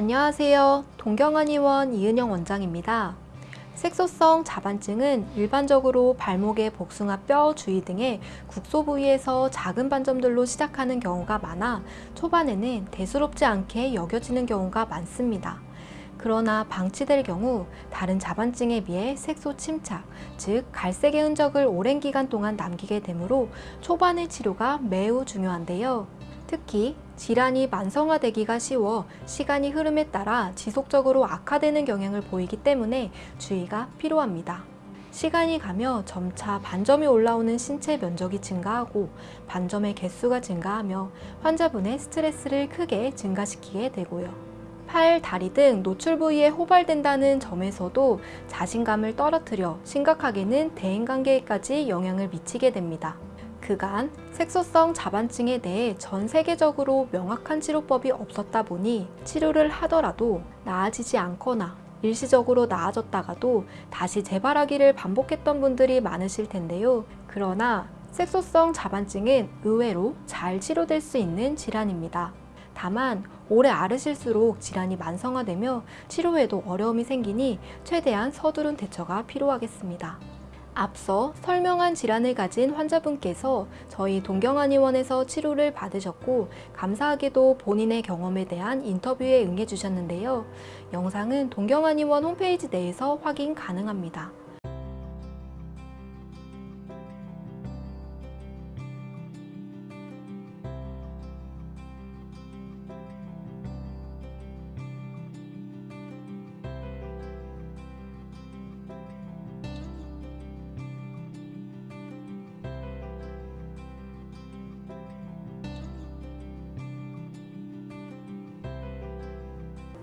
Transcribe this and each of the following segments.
안녕하세요. 동경한의원 이은영 원장입니다. 색소성 자반증은 일반적으로 발목의 복숭아 뼈 주위 등의 국소 부위에서 작은 반점들로 시작하는 경우가 많아 초반에는 대수롭지 않게 여겨지는 경우가 많습니다. 그러나 방치될 경우 다른 자반증에 비해 색소 침착, 즉 갈색의 흔적을 오랜 기간 동안 남기게 되므로 초반의 치료가 매우 중요한데요. 특히 질환이 만성화되기가 쉬워 시간이 흐름에 따라 지속적으로 악화되는 경향을 보이기 때문에 주의가 필요합니다. 시간이 가며 점차 반점이 올라오는 신체 면적이 증가하고 반점의 개수가 증가하며 환자분의 스트레스를 크게 증가시키게 되고요. 팔, 다리 등 노출 부위에 호발된다는 점에서도 자신감을 떨어뜨려 심각하게는 대인관계에까지 영향을 미치게 됩니다. 그간 색소성 자반증에 대해 전 세계적으로 명확한 치료법이 없었다 보니 치료를 하더라도 나아지지 않거나 일시적으로 나아졌다가도 다시 재발하기를 반복했던 분들이 많으실 텐데요. 그러나 색소성 자반증은 의외로 잘 치료될 수 있는 질환입니다. 다만 오래 앓으실수록 질환이 만성화되며 치료에도 어려움이 생기니 최대한 서두른 대처가 필요하겠습니다. 앞서 설명한 질환을 가진 환자분께서 저희 동경한의원에서 치료를 받으셨고 감사하게도 본인의 경험에 대한 인터뷰에 응해 주셨는데요. 영상은 동경한의원 홈페이지 내에서 확인 가능합니다.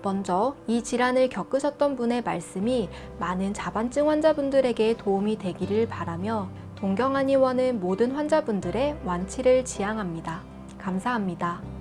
먼저 이 질환을 겪으셨던 분의 말씀이 많은 자반증 환자분들에게 도움이 되기를 바라며 동경한의원은 모든 환자분들의 완치를 지향합니다. 감사합니다.